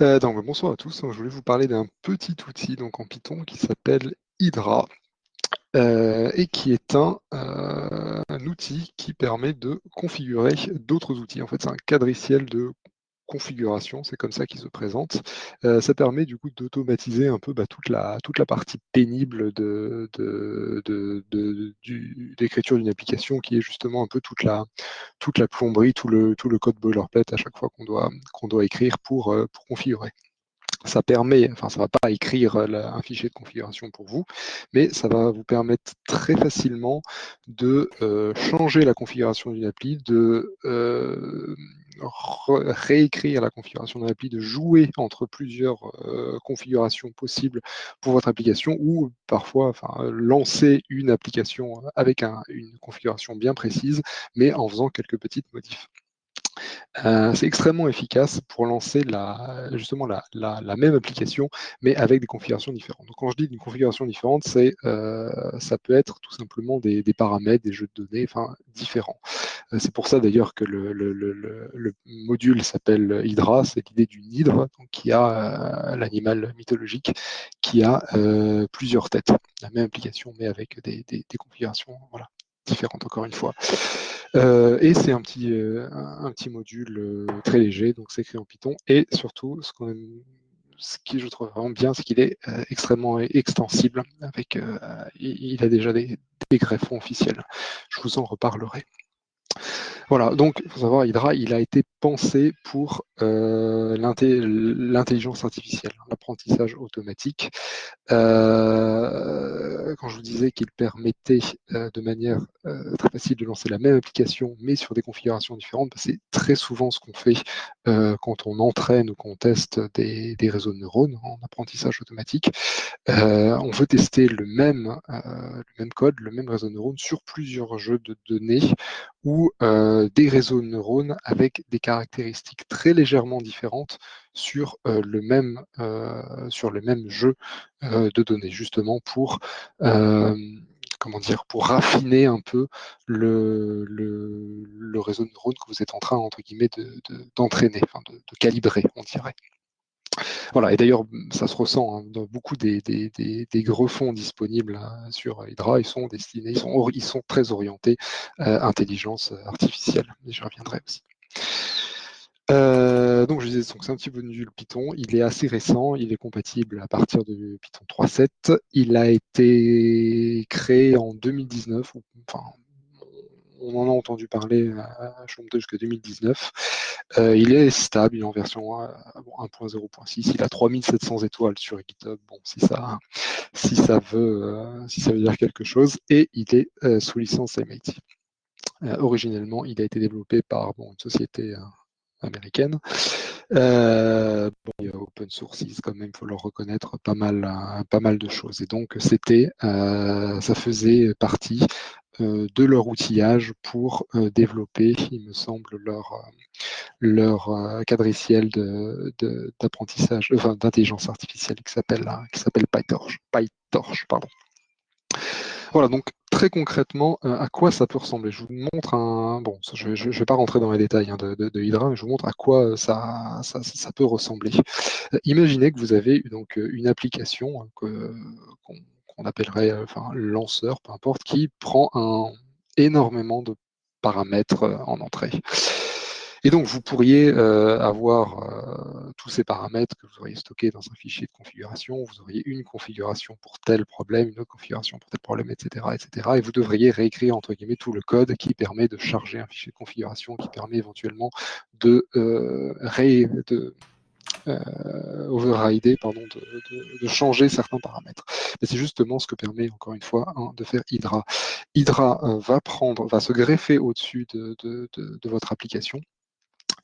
Euh, donc, bonsoir à tous. Je voulais vous parler d'un petit outil donc, en Python qui s'appelle Hydra euh, et qui est un, euh, un, outil qui permet de configurer d'autres outils. En fait, c'est un cadriciel de configuration, c'est comme ça qu'il se présente. Euh, ça permet du coup d'automatiser un peu bah, toute, la, toute la partie pénible de, de, de, d'écriture d'une application qui est justement un peu toute la, toute la plomberie, tout le, tout le code boilerplate à chaque fois qu'on doit, doit écrire pour, euh, pour configurer ça permet, enfin ça ne va pas écrire un fichier de configuration pour vous, mais ça va vous permettre très facilement de euh, changer la configuration d'une appli, de euh, réécrire la configuration d'une appli, de jouer entre plusieurs euh, configurations possibles pour votre application ou parfois lancer une application avec une configuration bien précise, mais en faisant quelques petites modifs. Euh, c'est extrêmement efficace pour lancer la, justement la, même application, mais avec des configurations différentes. Donc, quand je dis une configuration différente, euh, ça peut être tout simplement des, paramètres, des jeux de données, enfin différents. Euh, c'est pour ça d'ailleurs que le, module s'appelle Hydra, c'est l'idée d'une hydre qui a l'animal mythologique qui a plusieurs têtes. La même application, mais avec des, des configurations voilà, différentes encore une fois. Euh, et c'est un petit, euh, un, petit module euh, très léger, donc c'est écrit en Python. Et surtout, ce, ce qui je trouve vraiment bien, c'est qu'il est extrêmement extensible. Avec, il a déjà des, des greffons officiels. Je vous en reparlerai. Voilà, donc il faut savoir, Hydra, il a été pensé pour l'intelligence artificielle, l'apprentissage automatique. Euh, quand je vous disais qu'il permettait euh, de manière très facile de lancer la même application, mais sur des configurations différentes, bah, c'est très souvent ce qu'on fait quand on entraîne ou qu'on teste des, réseaux de neurones en apprentissage automatique. on veut tester le même code, le même réseau de neurones sur plusieurs jeux de données ou des réseaux de neurones avec des caractéristiques très légèrement différentes sur, euh, le, même, euh, sur le même jeu euh, de données, justement pour comment dire, pour raffiner un peu le, le, réseau de neurones que vous êtes en train, entre guillemets, d'entraîner, de, de, calibrer, on dirait. Voilà, et d'ailleurs, ça se ressent hein, dans beaucoup des, des, des, greffons disponibles hein, sur Hydra, ils sont destinés, ils sont, ils sont très orientés euh, intelligence artificielle, mais je reviendrai aussi. Euh, donc je disais, c'est un petit module Python, il est assez récent, il est compatible à partir de Python 3.7, il a été créé en 2019, enfin on en a entendu parler à Chomte jusqu'à 2019. Euh, il est stable, il est en version 1.0.6, il a 3700 étoiles sur GitHub, bon, si ça, veut, euh, si ça veut dire quelque chose, et il est euh, sous licence MIT. originellement, il a été développé par bon, une société américaine. Euh, bon, il y a open sources quand même, il faut leur reconnaître pas mal, pas mal de choses. Et donc, c'était, ça faisait partie euh, de leur outillage pour euh, développer, il me semble, leur, euh, leur d'apprentissage, de, enfin, d'intelligence artificielle qui s'appelle qui s'appelle PyTorch. PyTorch pardon. Voilà, donc très concrètement, à quoi ça peut ressembler? Je vous montre un... Bon, je ne vais pas rentrer dans les détails hein, de, Hydra, mais je vous montre à quoi ça, ça, peut ressembler. imaginez que vous avez donc une application hein, qu'on on appellerait euh, enfin, lanceur, peu importe, qui prend un, énormément de paramètres euh, en entrée. Et donc, vous pourriez euh, avoir tous ces paramètres que vous auriez stockés dans un fichier de configuration. Vous auriez une configuration pour tel problème, une autre configuration pour tel problème, etc., etc. Et vous devriez réécrire, entre guillemets, tout le code qui permet de charger un fichier de configuration, qui permet éventuellement de, euh, overrider, pardon, de, changer certains paramètres. C'est justement ce que permet, encore une fois, de faire Hydra. Hydra euh, va prendre, va se greffer au-dessus de, votre application.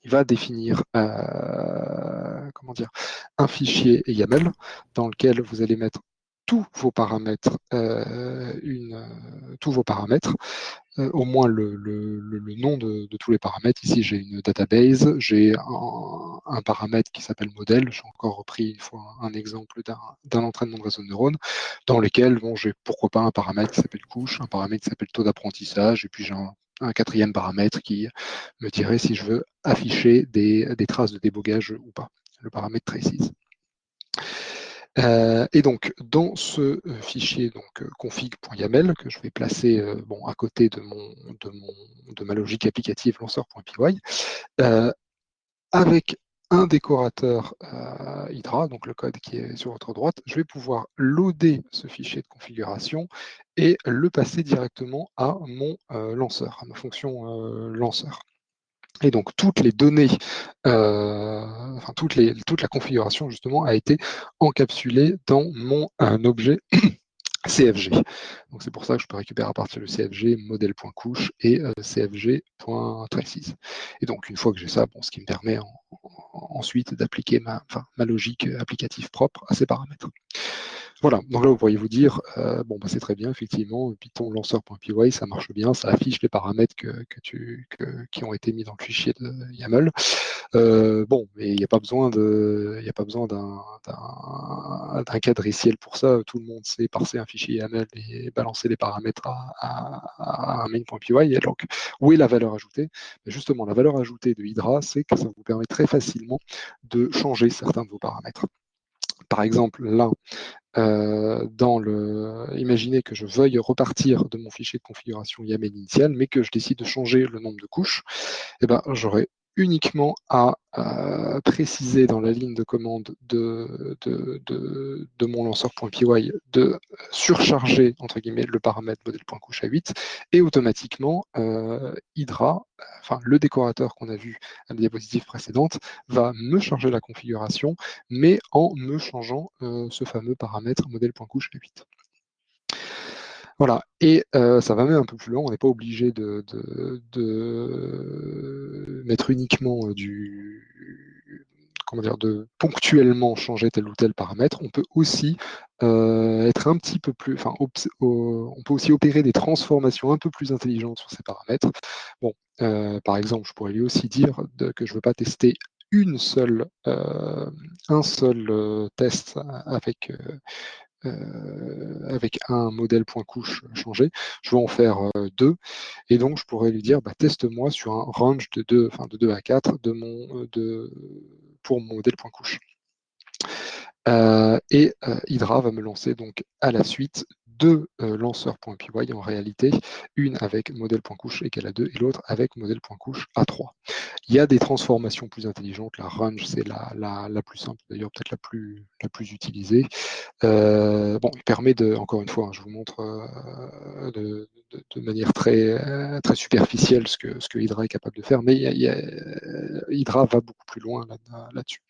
Il va définir euh, comment dire, un fichier YAML dans lequel vous allez mettre tous vos paramètres, une, tous vos paramètres euh, au moins le, nom de, tous les paramètres. Ici, j'ai une database, j'ai un, paramètre qui s'appelle modèle. J'ai encore repris une fois un, exemple d'un entraînement de réseau de neurones, dans lequel j'ai pourquoi pas un paramètre qui s'appelle couche, un paramètre qui s'appelle taux d'apprentissage, et puis j'ai un, quatrième paramètre qui me dirait si je veux afficher des, des traces de débogage ou pas. le paramètre traces. Euh, et donc, dans ce euh, fichier donc, euh, config.yaml que je vais placer bon, à côté de, mon, de, mon, de ma logique applicative lanceur.py, avec un décorateur Hydra, donc le code qui est sur votre droite, je vais pouvoir loader ce fichier de configuration et le passer directement à mon lanceur, à ma fonction lanceur. Et donc toutes les données, euh, enfin toute la configuration justement a été encapsulée dans mon objet CFG. Donc c'est pour ça que je peux récupérer à partir du CFG modèle.couche et euh, CFG.traces. Et donc une fois que j'ai ça, bon, ce qui me permet ensuite d'appliquer ma logique applicative propre à ces paramètres. Voilà, donc là vous pourriez vous dire, euh, bon bah, c'est très bien, effectivement, Python lanceur.py, ça marche bien, ça affiche les paramètres que, tu, qui ont été mis dans le fichier de YAML. Euh, bon, mais il n'y a pas besoin d'un cadriciel pour ça. Tout le monde sait parser un fichier YAML et balancer les paramètres à, un main.py. Et donc, où est la valeur ajoutée? Justement, la valeur ajoutée de Hydra, c'est que ça vous permet très facilement de changer certains de vos paramètres. Par exemple, là, euh, dans le, imaginez que je veuille repartir de mon fichier de configuration YAML initial, mais que je décide de changer le nombre de couches, eh ben, j'aurai uniquement à préciser dans la ligne de commande de, mon lanceur.py de surcharger entre guillemets le paramètre modèle.couche à 8 et automatiquement euh, Hydra, enfin le décorateur qu'on a vu à la diapositive précédente, va me charger la configuration, mais en me changeant euh, ce fameux paramètre modèle.couche à 8. Voilà, et euh, ça va même un peu plus loin, on n'est pas obligé de, mettre uniquement euh, du comment dire, de ponctuellement changer tel ou tel paramètre, on peut aussi euh, être un petit peu plus, enfin, on peut aussi opérer des transformations un peu plus intelligentes sur ces paramètres. Bon, par exemple, je pourrais lui aussi dire que je ne veux pas tester une seule, un seul test avec euh, avec un modèle point couche changé, je veux en faire euh, deux, et donc je pourrais lui dire bah, teste-moi sur un range de 2, enfin de 2 à 4 de mon, euh, de, pour mon modèle point couche. et Hydra va me lancer donc à la suite deux lanceurs.py en réalité, une avec modèle.couche égale à 2 et l'autre avec modèle.couche à 3. Il y a des transformations plus intelligentes, la range c'est la, plus simple, d'ailleurs peut-être la plus, utilisée. Euh, bon, il permet de, encore une fois, hein, je vous montre euh, de, manière très, superficielle ce que, ce que Hydra est capable de faire, mais Hydra va beaucoup plus loin là-dessus.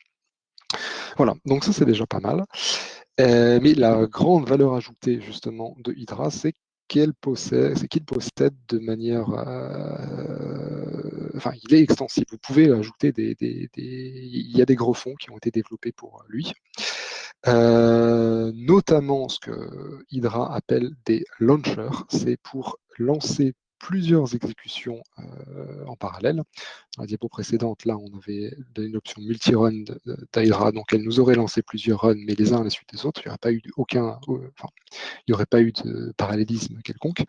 voilà, donc ça c'est déjà pas mal. Euh, mais la grande valeur ajoutée justement de Hydra, c'est qu'il possède, qu'il possède de manière, euh, enfin, il est extensible. Vous pouvez ajouter des, il y a des gros fonds qui ont été développés pour lui. Euh, notamment ce que Hydra appelle des launchers, c'est pour lancer plusieurs exécutions euh, en parallèle. Dans la diapo précédente, là, on avait une option multi-run d'Hydra, donc elle nous aurait lancé plusieurs runs, mais les uns à la suite des autres. Il n'y aurait pas eu aucun, euh, enfin, il n'y aurait pas eu de parallélisme quelconque.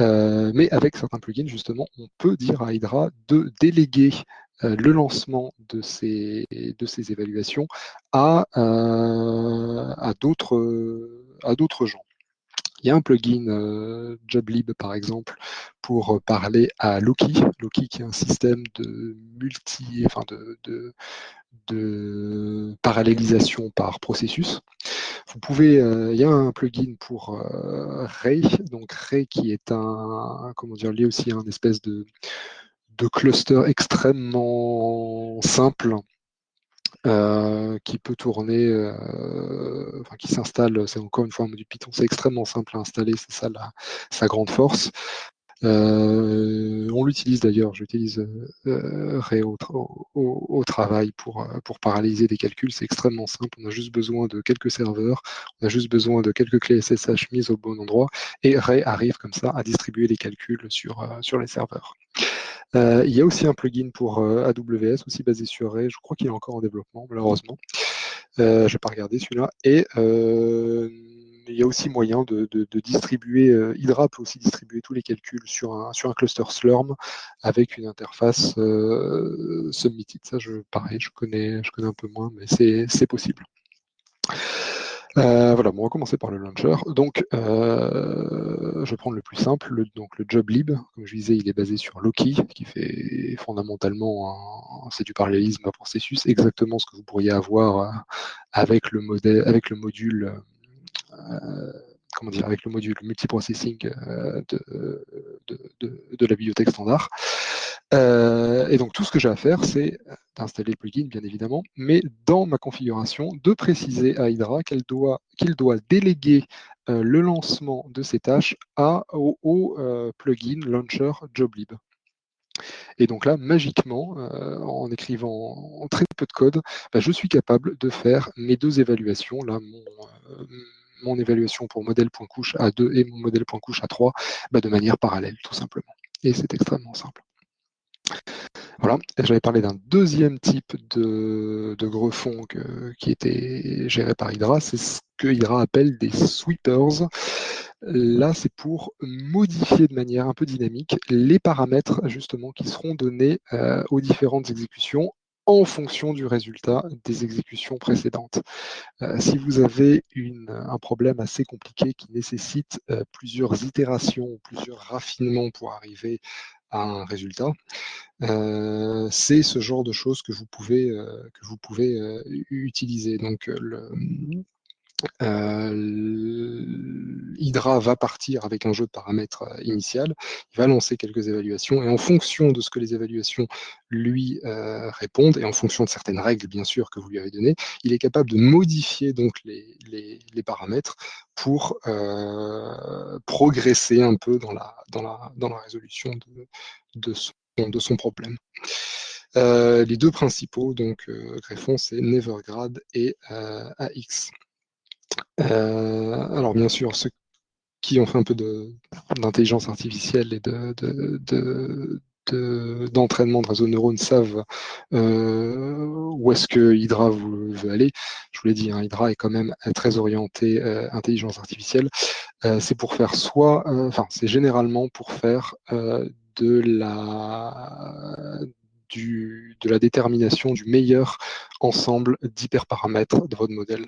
Euh, mais avec certains plugins, justement, on peut dire à Hydra de déléguer le lancement de ces, de ces évaluations à, à d'autres gens. Il y a un plugin euh, JobLib, par exemple, pour euh, parler à Loki. Loki qui est un système de multi, enfin de, de, parallélisation par processus. Vous pouvez, euh, il y a un plugin pour Ray, donc Ray qui est un, comment dire, lié aussi à un espèce de, de cluster extrêmement simple euh, qui peut tourner, euh, enfin qui s'installe, c'est encore une fois un module Python, c'est extrêmement simple à installer, c'est ça la, sa grande force. Euh, on l'utilise d'ailleurs, j'utilise Ray au, travail pour, paralyser des calculs, c'est extrêmement simple, on a juste besoin de quelques serveurs, on a juste besoin de quelques clés SSH mises au bon endroit, et Ray arrive comme ça à distribuer les calculs sur les serveurs. Euh, il y a aussi un plugin pour euh, AWS, aussi basé sur Ray. Je crois qu'il est encore en développement, malheureusement. Euh, je n'ai pas regardé celui-là. Et il y a aussi moyen de, distribuer, Hydra peut aussi distribuer tous les calculs sur un, sur un cluster Slurm avec une interface submitted. Ça, je, pareil, je connais, je connais un peu moins, mais c'est possible. Voilà, bon, on va commencer par le launcher. Donc, je vais prendre le plus simple, le, donc le joblib. Comme je disais, il est basé sur Loki, qui fait fondamentalement, c'est du parallélisme à processus, exactement ce que vous pourriez avoir euh, avec le, modèle, avec le module comment dire, avec le module multiprocessing de, de, la bibliothèque standard. Euh, et donc tout ce que j'ai à faire, c'est d'installer le plugin, bien évidemment, mais dans ma configuration, de préciser à Hydra qu'il doit, doit déléguer euh, le lancement de ces tâches à, au, euh, plugin launcher joblib. Et donc là, magiquement, en écrivant très peu de code, bah, je suis capable de faire mes deux évaluations. Là, mon, évaluation pour modèle.couche A2 et mon modèle.couche A3 bah, de manière parallèle, tout simplement. Et c'est extrêmement simple. Voilà, j'avais parlé d'un deuxième type de, de greffon qui était géré par Hydra, c'est ce que Hydra appelle des sweepers. Là, c'est pour modifier de manière un peu dynamique les paramètres justement qui seront donnés euh, aux différentes exécutions en fonction du résultat des exécutions précédentes. Euh, si vous avez un problème assez compliqué qui nécessite euh, plusieurs itérations, plusieurs raffinements pour arriver un résultat, euh, c'est ce genre de choses que vous pouvez, que vous pouvez utiliser. Donc, le, euh, Hydra va partir avec un jeu de paramètres euh, initial, il va lancer quelques évaluations, et en fonction de ce que les évaluations lui euh, répondent, et en fonction de certaines règles, bien sûr, que vous lui avez données, il est capable de modifier donc les, paramètres pour progresser un peu dans la, résolution de, son, de son problème. les deux principaux donc greffons, c'est Nevergrad et AX. Euh, alors bien sûr, ceux qui ont fait un peu d'intelligence artificielle et de, d'entraînement de, réseau de neurones savent euh, où est-ce que Hydra veut aller. Je vous l'ai dit, hein, Hydra est quand même très orienté euh, intelligence artificielle. c'est pour faire soit, enfin, c'est généralement pour faire de la de la détermination du meilleur ensemble d'hyperparamètres de votre modèle,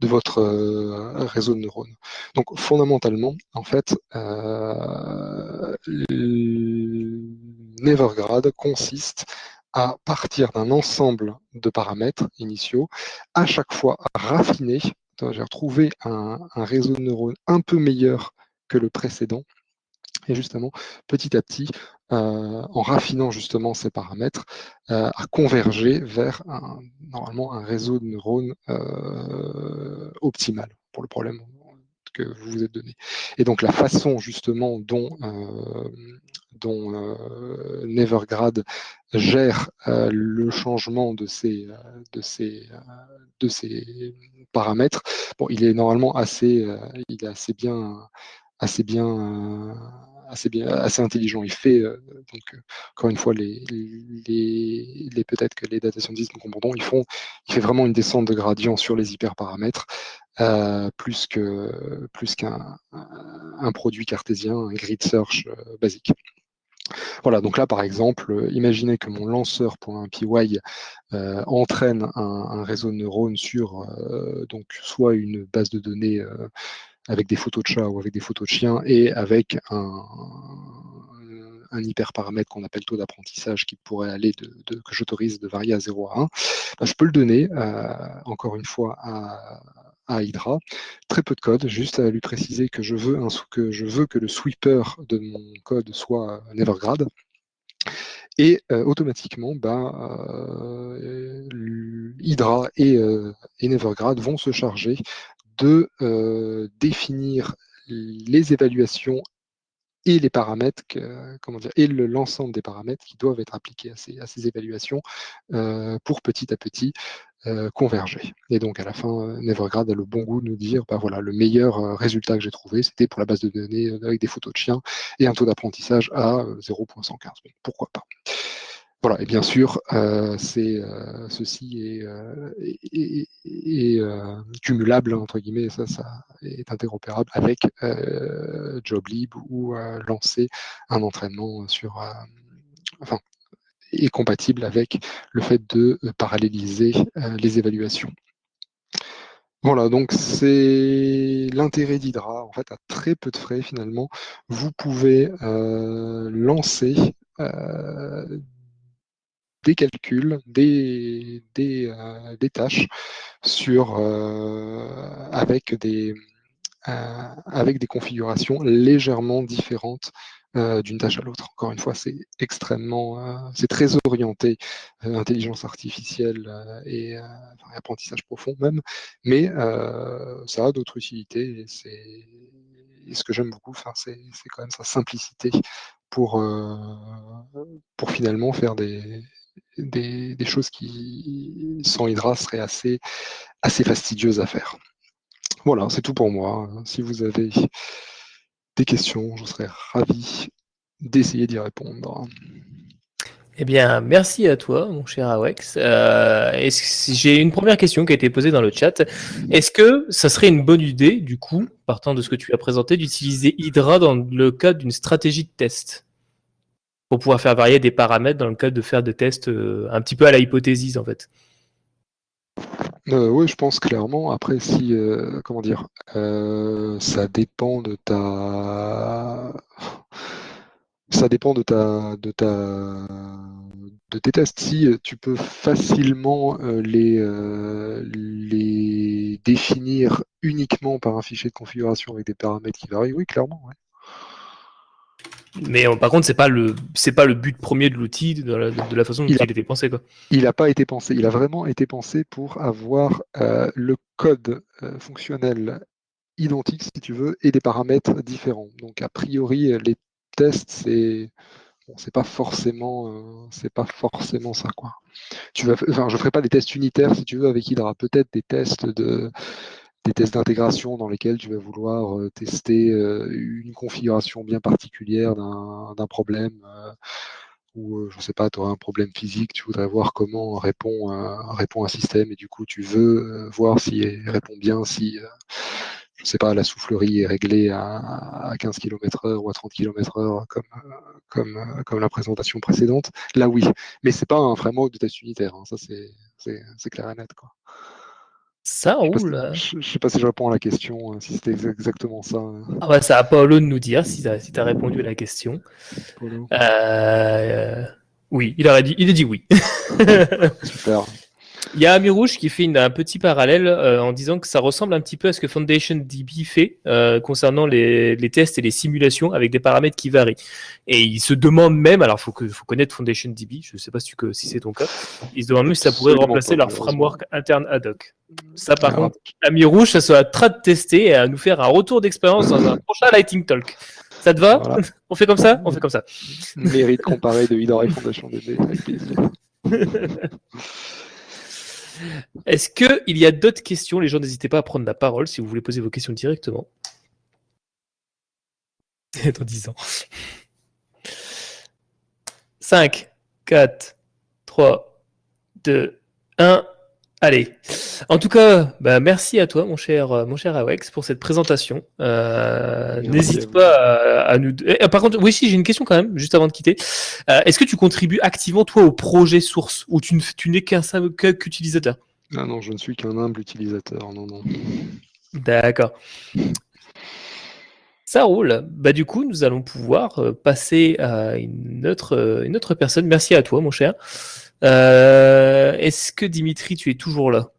de votre euh, réseau de neurones. Donc fondamentalement, en fait, euh, Nevergrad consiste à partir d'un ensemble de paramètres initiaux, à chaque fois raffiner, j'ai retrouvé un, un réseau de neurones un peu meilleur que le précédent, et justement, petit à petit, euh, en raffinant justement ces paramètres, euh, à converger vers un, normalement un réseau de neurones euh, optimal pour le problème que vous vous êtes donné. Et donc la façon justement dont, dont Nevergrad gère le changement de ces, paramètres, il est normalement assez bien, assez bien assez intelligent. Il fait euh, donc euh, encore une fois les, les, peut-être que les data scientists nous comprendront. Ils font, il fait vraiment une descente de gradient sur les hyperparamètres. Euh, plus que plus qu'un un produit cartésien, un grid search basique. Voilà, donc là par exemple, imaginez que mon lanceur pour un PY entraîne un, réseau de neurones sur donc soit une base de données avec des photos de chats ou avec des photos de chiens et avec un, hyperparamètre qu'on appelle taux d'apprentissage qui pourrait aller de, que j'autorise de varier à 0 à 1, ben, je peux le donner euh, encore une fois à, Hydra. Très peu de code, juste à lui préciser que je veux, que, le sweeper de mon code soit Nevergrad. Et euh, automatiquement, euh, Hydra et, Nevergrad vont se charger de euh, définir les évaluations et les paramètres, comment dire, et l'ensemble des paramètres qui doivent être appliqués à ces, évaluations euh, pour petit à petit euh, converger. Et donc à la fin, Nevergrad a le bon goût de nous dire, bah voilà, le meilleur résultat que j'ai trouvé, c'était pour la base de données avec des photos de chiens et un taux d'apprentissage à 0.115. Pourquoi pas? Voilà, et bien sûr, euh, euh, ceci est, euh, cumulable entre guillemets, ça, ça est interopérable avec Joblib ou lancer un entraînement sur, enfin, est compatible avec le fait de paralléliser les évaluations. Voilà, donc c'est l'intérêt d'Hydra, en fait, à très peu de frais finalement, vous pouvez lancer des calculs, des, euh, tâches sur, avec, des, avec des configurations légèrement différentes euh, d'une tâche à l'autre. Encore une fois, c'est extrêmement, euh, c'est très orienté euh, intelligence artificielle et apprentissage profond même, mais ça a d'autres utilités et c'est ce que j'aime beaucoup, c'est quand même sa simplicité pour, pour finalement faire des, des, choses qui, sans Hydra, seraient assez, assez fastidieuses à faire. Voilà, c'est tout pour moi. Si vous avez des questions, je serais ravi d'essayer d'y répondre. Eh bien, merci à toi, mon cher Awex. Euh, J'ai une première question qui a été posée dans le chat. Est-ce que ça serait une bonne idée, du coup, partant de ce que tu as présenté, d'utiliser Hydra dans le cadre d'une stratégie de test? Pour pouvoir faire varier des paramètres dans le cadre de faire des tests euh, un petit peu à la hypothèse, en fait euh, oui, je pense clairement. Après, si, euh, comment dire, ça dépend de ta, ça dépend de ta, de ta, de tes tests. Si tu peux facilement les, les définir uniquement par un fichier de configuration avec des paramètres qui varient, oui, clairement. Mais par contre, c'est pas le c'est pas le but premier de l'outil de, la, façon dont il, a, été pensé quoi. Il n'a pas été pensé. Il a vraiment été pensé pour avoir euh, le code euh, fonctionnel identique si tu veux et des paramètres différents. Donc a priori les tests c'est bon, c'est pas forcément euh, c'est pas forcément ça quoi. Tu vas enfin je ferai pas des tests unitaires si tu veux avec Hydra. Peut-être des tests de des tests d'intégration dans lesquels tu vas vouloir euh, tester euh, une configuration bien particulière d'un problème euh, ou je ne sais pas, tu auras un problème physique, tu voudrais voir comment répond, un système et du coup tu veux voir s'il répond bien, si je sais pas, la soufflerie est réglée à, 15 km heure ou à 30 km heure comme, la présentation précédente. Là oui, mais c'est pas un framework de test unitaire, hein. ça c'est clair et net. Quoi. Ça roule. Je ne sais pas si je réponds à la question, hein, si c'était exactement ça. Hein. Ah bah, ça à Paolo de nous dire si tu as, si as, répondu à la question. Euh, oui, il, aurait dit, il a dit oui. Super. Il y a Amirouche qui fait un petit parallèle euh, en disant que ça ressemble un petit peu à ce que Foundation DB fait euh, concernant les, tests et les simulations avec des paramètres qui varient. Et il se demande même, alors il faut, faut connaître Foundation DB, je ne sais pas si, si c'est ton cas, il se demande même si ça pourrait remplacer leur framework interne ad hoc. Ça par contre, Amirouche, ça sera de tester et à nous faire un retour d'expérience dans un prochain Lighting Talk. Ça te va? On fait comme ça? On fait comme ça. Mérite comparé de Hydra et Foundation DB. Est-ce qu'il y a d'autres questions? Les gens, n'hésitez pas à prendre la parole si vous voulez poser vos questions directement. Dans 10 ans. 5, 4, 3, 2, 1. Allez. En tout cas, bah, merci à toi, mon cher, euh, mon cher Awex, pour cette présentation. Euh, n'hésite pas à, nous. Eh, par contre, oui, si j'ai une question quand même, juste avant de quitter. Euh, est-ce que tu contribues activement toi au projet source ou tu, n'es qu'un qu'utilisateur? Ah non, je ne suis qu'un humble utilisateur. Non, non. D'accord. Ça roule. Bah du coup, nous allons pouvoir passer à une autre, une autre personne. Merci à toi, mon cher. Euh, est-ce que Dimitri, tu es toujours là?